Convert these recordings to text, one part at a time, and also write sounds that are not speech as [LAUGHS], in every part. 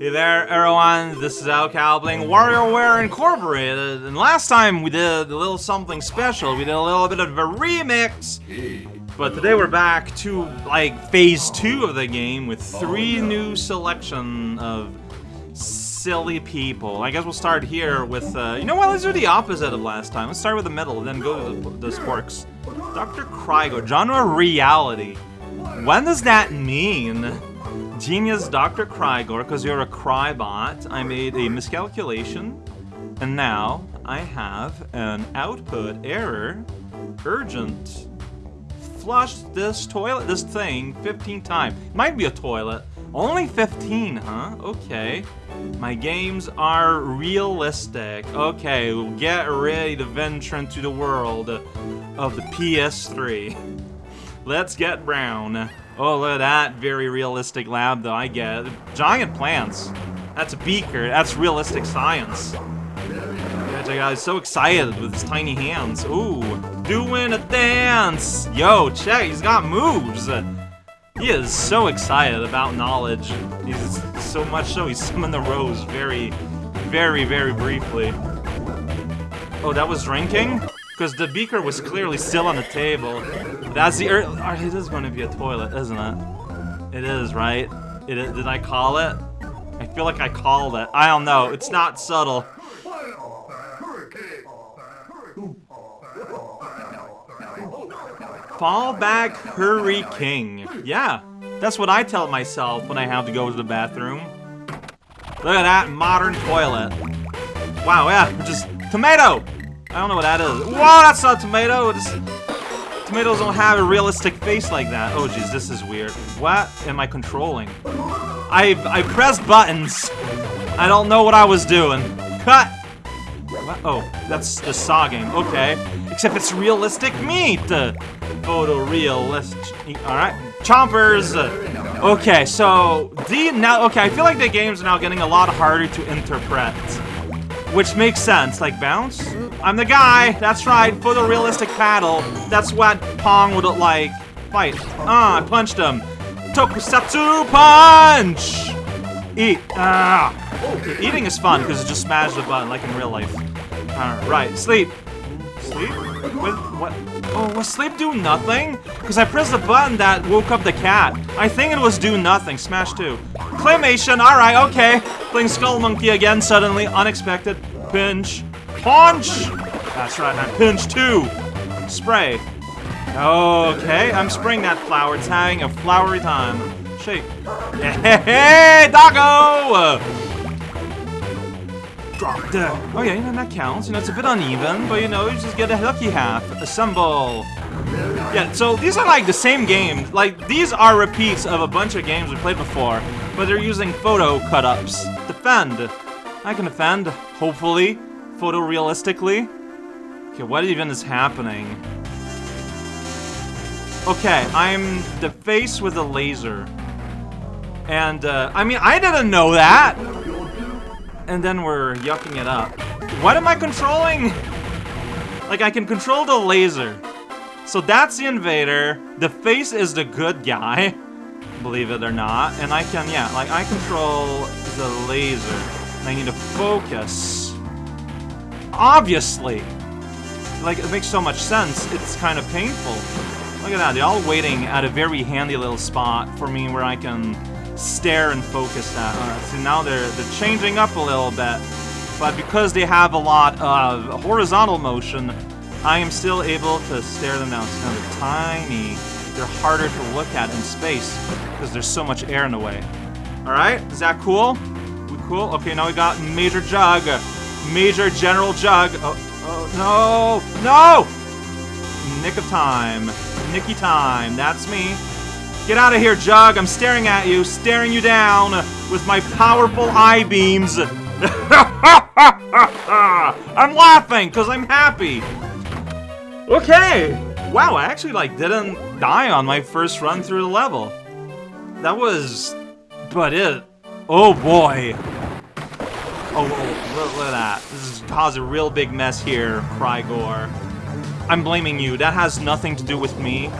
Hey there, everyone. This is Al Calbling, WarioWare Incorporated. And last time we did a little something special. We did a little bit of a remix. But today we're back to, like, phase two of the game with three new selection of silly people. I guess we'll start here with, uh, you know what, let's do the opposite of last time. Let's start with the middle, then go to the, the sporks. Dr. Crygor, genre reality. When does that mean? Genius Dr. Crygor, because you're a Crybot, I made a miscalculation, and now I have an output error. Urgent. Flush this toilet, this thing, 15 times. Might be a toilet. Only 15, huh? Okay. My games are realistic. Okay, we'll get ready to venture into the world of the PS3. [LAUGHS] Let's get brown. Oh, look at that very realistic lab, though, I get it. Giant plants. That's a beaker. That's realistic science. I got so excited with his tiny hands. Ooh, doing a dance. Yo, check, he's got moves. He is so excited about knowledge. He's so much so he summoned the rose very, very, very briefly. Oh, that was drinking? Because the beaker was clearly still on the table. That's the er it is going to be a toilet, isn't it? It is, right? It is, did I call it? I feel like I called it. I don't know. It's not subtle. Fall back, hurry, king. Yeah, that's what I tell myself when I have to go to the bathroom. Look at that modern toilet. Wow, yeah, just tomato. I don't know what that is. Whoa, that's not a tomato. Tomatoes don't have a realistic face like that. Oh, jeez, this is weird. What am I controlling? I I pressed buttons. I don't know what I was doing. Cut. What? Oh, that's the Saw game. Okay. Except it's realistic meat. Photorealistic. All right. Chompers. Okay, so the now. Okay, I feel like the game's now getting a lot harder to interpret. Which makes sense, like bounce? I'm the guy, that's right, for the realistic paddle. That's what Pong would like. Fight. Ah, I punched him. Tokusatsu punch! Eat. Ah. Okay, eating is fun because it just smashes the button like in real life. Alright, sleep. Sleep? What, what? Oh, was sleep do nothing? Because I pressed the button that woke up the cat. I think it was do nothing. Smash 2. Claymation, alright, okay. Playing Skull Monkey again suddenly. Unexpected. Pinch. Punch! That's right, I pinch too. Spray. Okay, I'm spraying that flower. It's having a flowery time. Shake. [LAUGHS] Hey, doggo! Drop dead. Okay, you that counts. You know, it's a bit uneven, but you know, you just get a lucky half. Assemble. Yeah, so these are like the same games. Like, these are repeats of a bunch of games we played before, but they're using photo cut-ups. Defend. I can defend, hopefully, photorealistically. Okay, what even is happening? Okay, I'm the face with a laser. And, uh, I mean, I didn't know that! And then we're yucking it up. What am I controlling? Like, I can control the laser. So that's the invader. The face is the good guy. Believe it or not. And I can, yeah, like, I control the laser. I need to focus. Obviously! Like, it makes so much sense. It's kind of painful. Look at that, they're all waiting at a very handy little spot for me where I can stare and focus at. Alright, so now they're, they're changing up a little bit. But because they have a lot of horizontal motion, I am still able to stare them down. So now they're tiny. They're harder to look at in space because there's so much air in the way. Alright, is that cool? We cool? Okay, now we got Major Jug. Major General Jug. Oh, oh, no! No! Nick of time. Nicky time. That's me. Get out of here, Jug. I'm staring at you, staring you down with my powerful eye beams. [LAUGHS] I'm laughing because I'm happy. Okay. Wow, I actually like didn't die on my first run through the level. That was... But it... Oh boy. Oh, oh look, look, at that. This has caused a real big mess here, Crygor. I'm blaming you. That has nothing to do with me.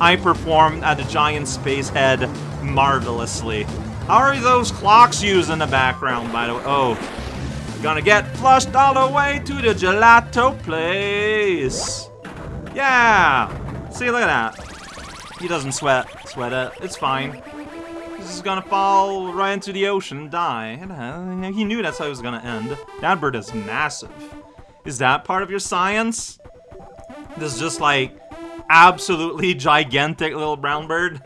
I performed at the giant space head marvelously. How are those clocks used in the background, by the way? Oh. Gonna get flushed all the way to the gelato place. Yeah. See, look at that. He doesn't sweat, sweat it. It's fine. He's just gonna fall right into the ocean and die. Uh, he knew that's how it was gonna end. That bird is massive. Is that part of your science? This is just like absolutely gigantic little brown bird?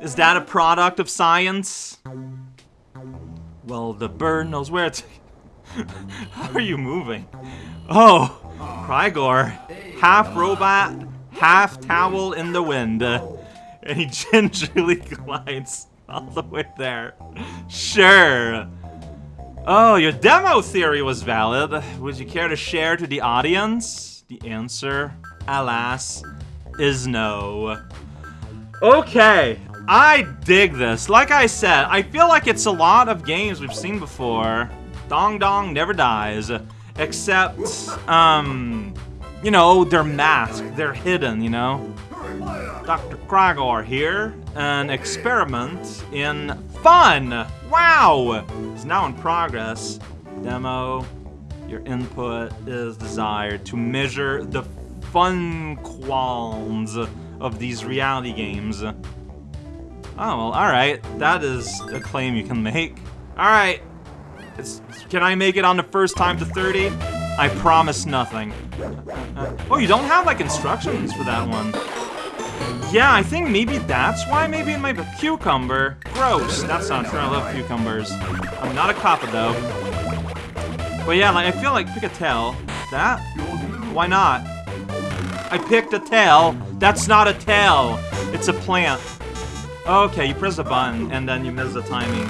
Is that a product of science? Well, the bird knows where to... [LAUGHS] How are you moving? Oh, Crygor. Half robot, half towel in the wind. [LAUGHS] and he gingerly [LAUGHS] glides all the way there. Sure. Oh, your demo theory was valid. Would you care to share to the audience? The answer, alas, is no. Okay, I dig this. Like I said, I feel like it's a lot of games we've seen before. Dong Dong never dies. Except, um, you know, they're masked. They're hidden, you know? Dr. Crygor here. An experiment in fun! Wow! It's now in progress. Demo. Your input is desired to measure the fun qualms of these reality games. Oh, well, alright. That is a claim you can make. Alright. Can I make it on the first time to 30? I promise nothing. Uh, oh, you don't have, like, instructions for that one. Yeah, I think maybe that's why. Maybe might be cucumber. Gross. That's not true. I love cucumbers. I'm not a coppa, though. But yeah, like, I feel like tail. That? Why not? I picked a tail. That's not a tail. It's a plant. Okay, you press a button, and then you miss the timing.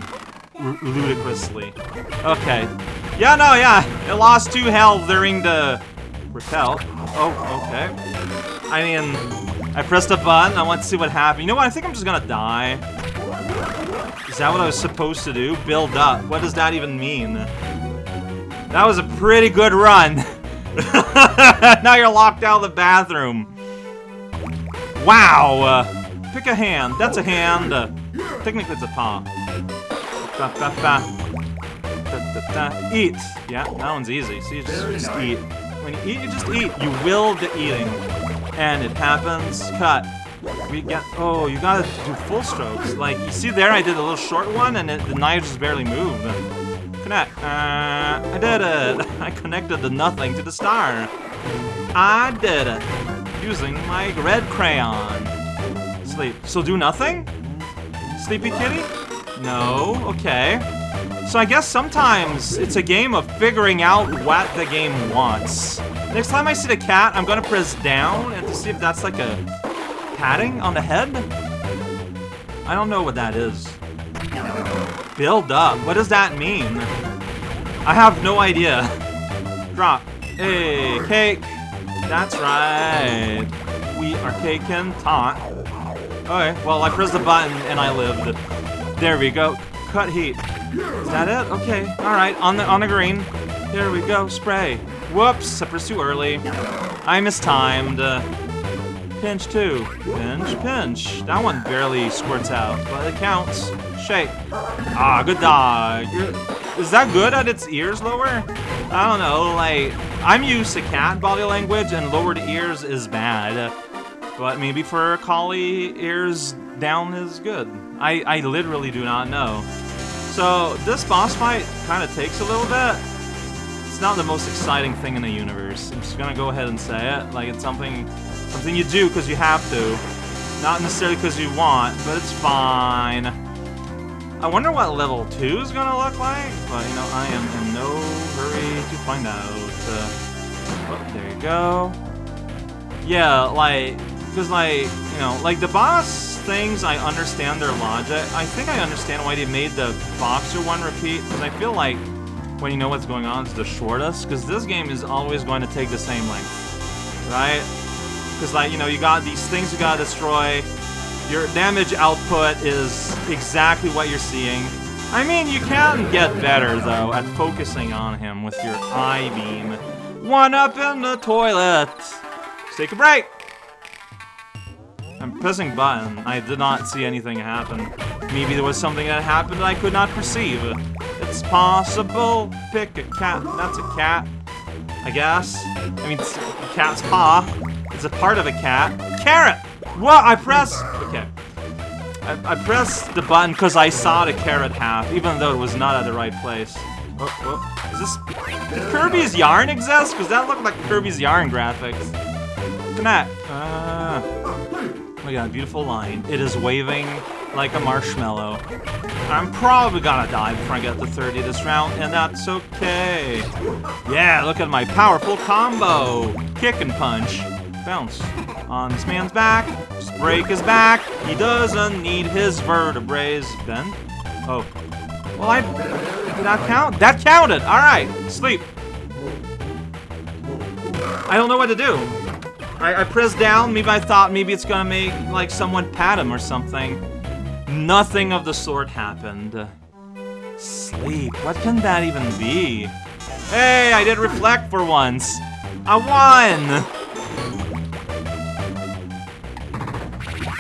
R ludicrously. Okay. Yeah, no, yeah. It lost two health during the repel. Oh, okay. I mean, I pressed a button. I want to see what happened. You know what? I think I'm just gonna die. Is that what I was supposed to do? Build up. What does that even mean? That was a pretty good run. [LAUGHS] [LAUGHS] now you're locked out of the bathroom. Wow. Uh, pick a hand. That's a hand. Uh, technically, it's a paw. Ba. Da, da, eat. Yeah, that one's easy. So you just, just eat. When you eat, you just eat. You will the eating. And it happens. Cut. We get. Oh, you gotta do full strokes. Like, you see there, I did a little short one, and it, the knife just barely moved. Connect. Uh, I did it. [LAUGHS] I connected the nothing to the star. I did it. Using my red crayon. Sleep. So do nothing? Sleepy kitty? No. Okay. So I guess sometimes it's a game of figuring out what the game wants. Next time I see the cat, I'm gonna press down and to see if that's like a patting on the head. I don't know what that is. Build up. What does that mean? I have no idea. Drop. Hey, cake. That's right. We are caking taunt. Okay, well, I pressed the button and I lived. There we go. Cut heat. Is that it? Okay. All right. On the on the green. There we go. Spray. Whoops. I pressed too early. I mistimed. Uh, pinch two. Pinch, pinch. That one barely squirts out, but it counts. Shake. Ah, good dog. Is that good at its ears lower? I don't know, like, I'm used to cat body language and lowered ears is bad. But maybe for a collie, ears down is good. I, I literally do not know. So this boss fight kind of takes a little bit. It's not the most exciting thing in the universe. I'm just gonna go ahead and say it. Like it's something something you do because you have to. Not necessarily because you want, but it's fine. I wonder what level 2 is gonna look like, but you know, I am in no hurry to find out. Uh, there you go. Yeah, like, because like, you know, like the boss things, I understand their logic. I think I understand why they made the boxer one repeat, because I feel like when you know what's going on, it's the shortest, because this game is always going to take the same length, right? Because like, you know, you got these things you gotta destroy, your damage output is exactly what you're seeing. I mean, you can get better, though, at focusing on him with your eye beam. One up in the toilet! Let's take a break! I'm pressing button. I did not see anything happen. Maybe there was something that happened that I could not perceive. It's possible. Pick a cat. That's a cat. I guess. I mean, cat's paw. It's a part of a cat. Carrot! What? I press... Okay. I, I pressed the button because I saw the carrot half, even though it was not at the right place. Oh, oh. Is this... Did Kirby's Yarn exist? Because that looked like Kirby's Yarn graphics. Connect. Uh, oh my god, beautiful line. It is waving like a marshmallow. I'm probably gonna die before I get to 30 this round, and that's okay. Yeah, look at my powerful combo. Kick and punch. Bounce. On this man's back. Just break his back. He doesn't need his vertebrae. Bend. Oh. Well, I... Did that count? That counted! Alright, sleep. I don't know what to do. I, I pressed down, maybe I thought maybe it's gonna make, like, someone pat him or something. Nothing of the sort happened. Sleep. What can that even be? Hey, I did reflect for once. I won!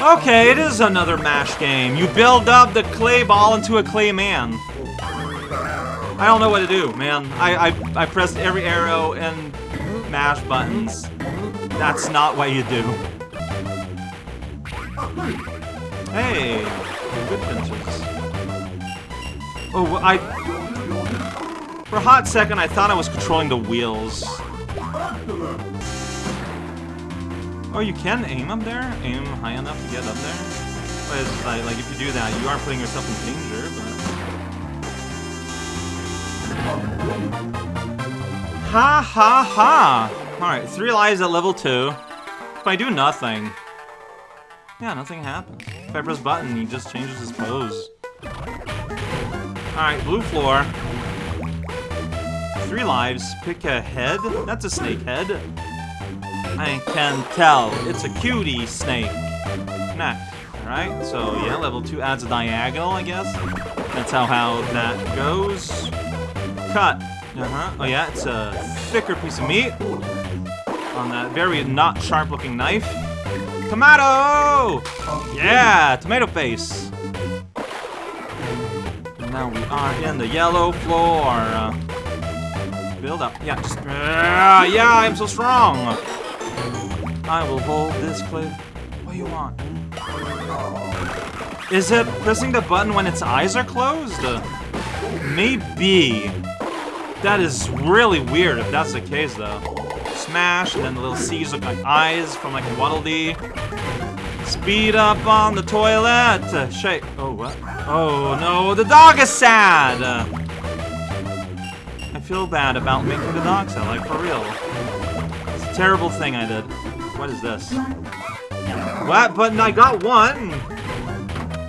Okay, it is another MASH game. You build up the clay ball into a clay man. I don't know what to do, man. I, I, I pressed every arrow and MASH buttons. That's not what you do. Hey, good pinches. Oh, I... For a hot second, I thought I was controlling the wheels. Oh, you can aim up there? Aim high enough to get up there? But like, like, if you do that, you are putting yourself in danger, but... Ha ha ha! Alright, three lives at level two. If I do nothing... Yeah, nothing happens. If I press button, he just changes his pose. Alright, blue floor. Three lives. Pick a head? That's a snake head. I can tell. It's a cutie snake. Connect. Alright, so yeah, level 2 adds a diagonal, I guess. That's how, how that goes. Cut. Uh-huh. Oh yeah, it's a thicker piece of meat. On that very not sharp-looking knife. Tomato! Yeah, tomato face. now we are in the yellow floor. Uh, build up. Yeah, just, uh, yeah, I'm so strong. I will hold this clip. What do you want? Is it pressing the button when its eyes are closed? Maybe. That is really weird if that's the case, though. Smash, and then the little C's look like eyes from like Waddle Dee. Speed up on the toilet! Shake. Oh, what? Oh, no, the dog is sad! I feel bad about making the dog sad, like, for real. It's a terrible thing I did. What is this? What? But I got one!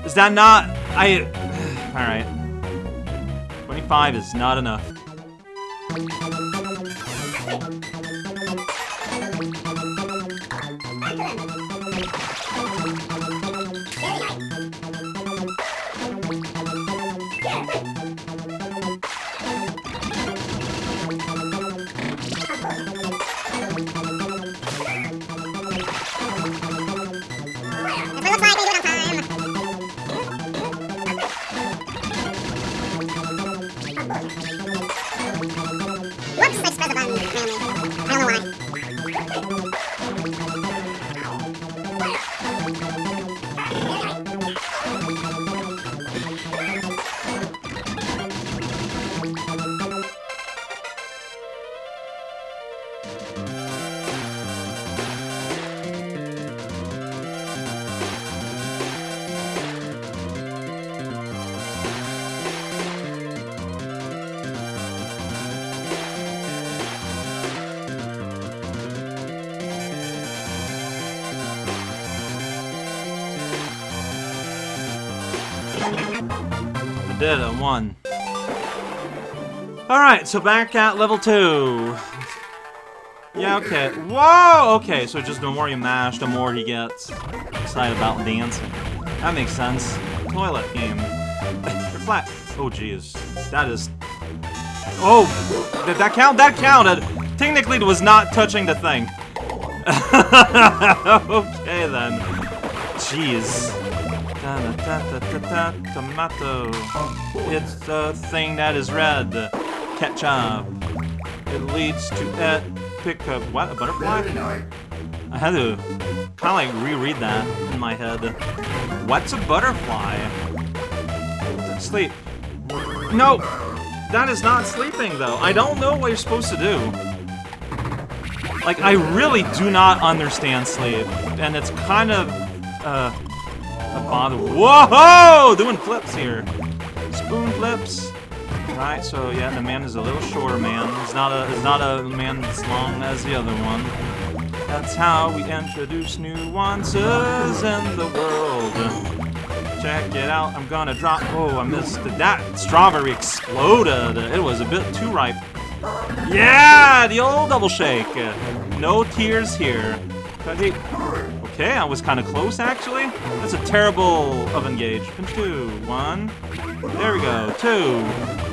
Is that not... I... [SIGHS] Alright. 25 is not enough. Did one. Alright, so back at level 2. Yeah, okay. Whoa! Okay, so just the more you mash, the more he gets excited about dancing. That makes sense. Toilet game. [LAUGHS] Flat. Oh, jeez. That is... Oh! Did that count? That counted! Technically, it was not touching the thing. [LAUGHS] okay, then. Jeez. Tomato. It's the thing that is red. Ketchup. It leads to it. Pick up. What? A butterfly? I had to kind of like reread that in my head. What's a butterfly? Sleep. No! That is not sleeping, though. I don't know what you're supposed to do. Like, I really do not understand sleep. And it's kind of, uh, a bother. Whoa! Doing flips here. Spoon flips. Right, so yeah, the man is a little shorter man. He's not a, he's not a man as long as the other one. That's how we introduce nuances in the world. Check it out, I'm gonna drop. Oh, I missed it. That strawberry exploded. It was a bit too ripe. Yeah, the old double shake. No tears here. Okay, I was kind of close actually. That's a terrible oven gauge. Pinch two, one. There we go, two.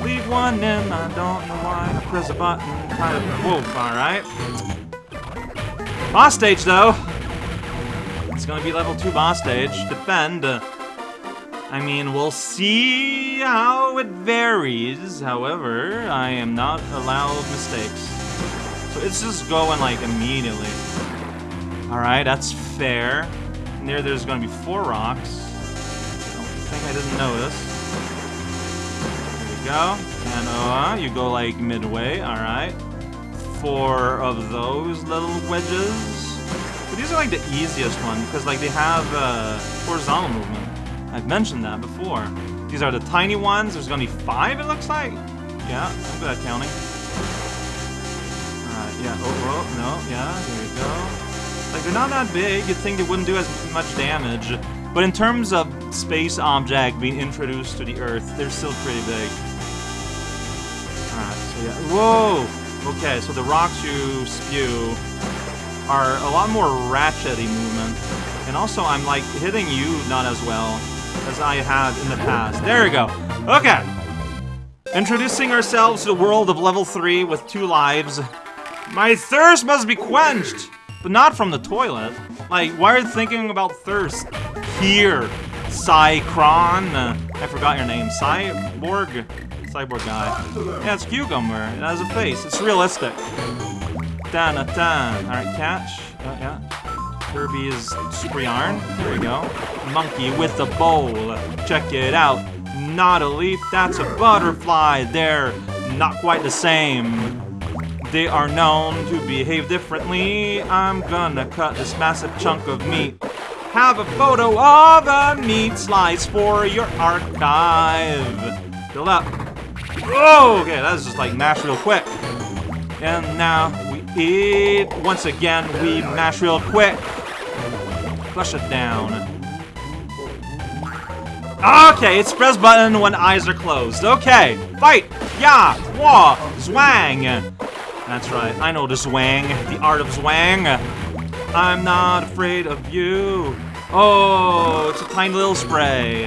Leave one in, I don't know why. I press a button, kind of, whoa, alright. Boss stage, though. It's gonna be level 2 boss stage. Defend. I mean, we'll see how it varies. However, I am not allowed mistakes. So it's just going, like, immediately. Alright, that's fair. There, there's gonna be four rocks. I don't think I didn't notice. There we go. And, uh, you go, like, midway. Alright four of those little wedges. But these are like the easiest one because like they have uh, horizontal movement. I've mentioned that before. These are the tiny ones. There's gonna be five, it looks like. Yeah, I'm good at counting. Alright, yeah. Oh, oh, no, yeah, there you go. Like they're not that big. You'd think they wouldn't do as much damage. But in terms of space object being introduced to the Earth, they're still pretty big. Alright, so yeah. Whoa! Okay, so the rocks you spew are a lot more ratchety movement. And also, I'm, like, hitting you not as well as I have in the past. There we go. Okay. Introducing ourselves to the world of level 3 with two lives. My thirst must be quenched! But not from the toilet. Like, why are you thinking about thirst? Here. Psychron. I forgot your name. Cyborg? Cyborg guy. Yeah, it's Cucumber. It has a face. It's realistic. Dan a dan. Alright, catch. Uh, yeah. Kirby is super yarn. There we go. Monkey with a bowl. Check it out. Not a leaf, that's a butterfly. They're not quite the same. They are known to behave differently. I'm gonna cut this massive chunk of meat. Have a photo of a meat slice for your archive. Build up. Oh, okay, that's just like mash real quick. And now we eat. Once again, we mash real quick. Flush it down. Okay, it's press button when eyes are closed. Okay, fight! Yeah! Wah! Zwang! That's right, I know the zwang, the art of zwang. I'm not afraid of you. Oh, it's a tiny little spray.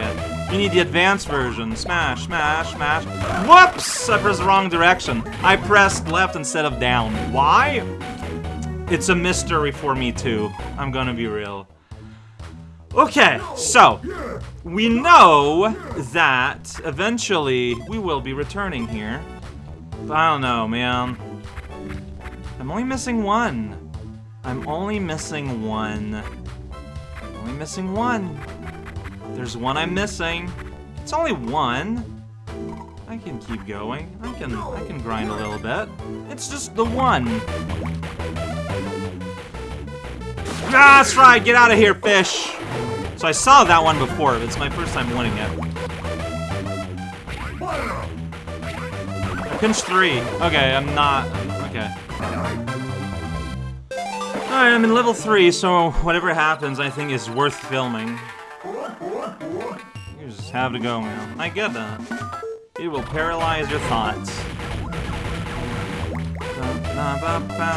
You need the advanced version. Smash, smash, smash. Whoops! I pressed the wrong direction. I pressed left instead of down. Why? It's a mystery for me too. I'm gonna be real. Okay, so, we know that eventually we will be returning here. But I don't know, man. I'm only missing one. I'm only missing one. I'm only missing one. There's one I'm missing. It's only one. I can keep going. I can I can grind a little bit. It's just the one. That's right. Get out of here, fish. So I saw that one before, it's my first time winning it. I pinched three. Okay, I'm not. Okay. Alright, I'm in level three, so whatever happens, I think is worth filming. You just have to go, man. I get that. It will paralyze your thoughts.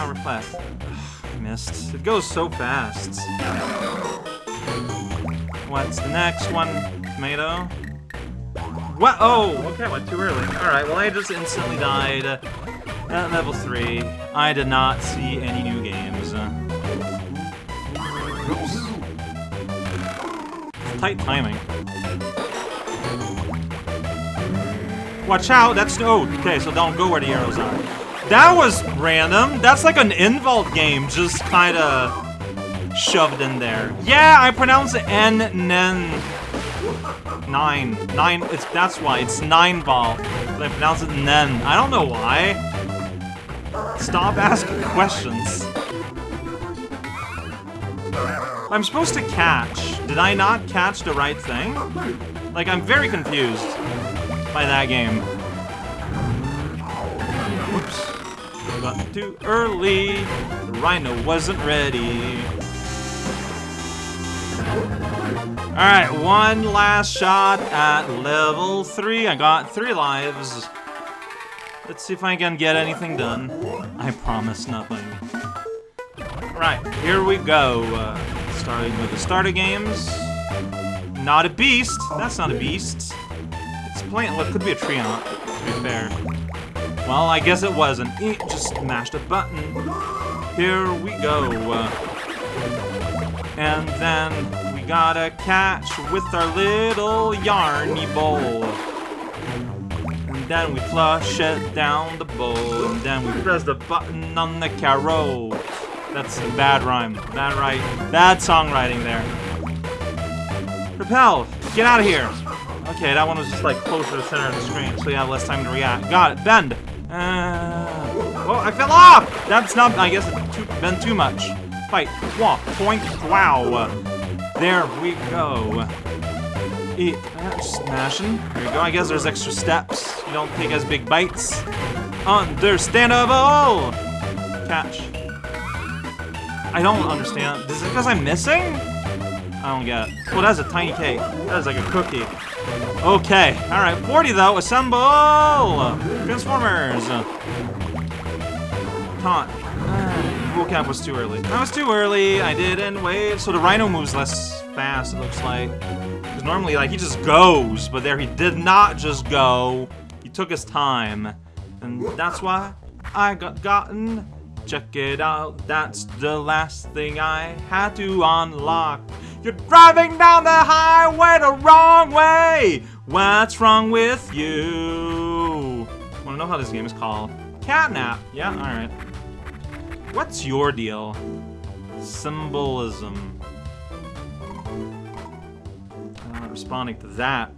Reflect. [SIGHS] I missed. It goes so fast. What's the next one? Tomato? What? Oh, okay, I went too early. Alright, well I just instantly died at level 3. I did not see any new games. Oops. tight timing. Watch out, that's- oh, okay, so don't go where the arrows are. That was random. That's like an Invault game, just kinda shoved in there. Yeah, I pronounce N, Nen. Nine. Nine, it's, that's why, it's nine ball. But I pronounce it Nen. I don't know why. Stop asking questions. I'm supposed to catch. Did I not catch the right thing? Like, I'm very confused by that game. Whoops. Got too early. The rhino wasn't ready. Alright, one last shot at level 3. I got 3 lives. Let's see if I can get anything done. I promise nothing. Right, here we go. Uh, starting with the starter games. Not a beast. That's not a beast. It's playing. Well, it could be a tree, Treant, to be fair. Well, I guess it wasn't. It just mashed a button. Here we go. Uh, and then we gotta catch with our little yarny bowl. And then we flush it down the bowl. And then we press the button on the carrot. That's a bad rhyme. Bad right. Bad songwriting there. Repel! Get out of here! Okay, that one was just like closer to the center of the screen, so you have less time to react. Got it. Bend! Uh, well, I fell off! That's not, I guess, too, been too much. Fight. Walk. Point. Wow. There we go. Eat. Uh, smashing. There you go. I guess there's extra steps. You don't take as big bites. Understandable! Catch. I don't understand. Is it because I'm missing? I don't get it. Well, that's a tiny cake. That is like a cookie. Okay. Alright, 40 though. Assemble! Transformers! Uh, vocab was too early. That was too early. I didn't wait. So the Rhino moves less fast, it looks like. Because normally, like, he just goes. But there, he did not just go. He took his time. And that's why I got gotten. Check it out, that's the last thing I had to unlock. You're driving down the highway the wrong way! What's wrong with you? Wanna know how this game is called? Catnap. Yeah, alright. What's your deal? Symbolism. I'm not responding to that.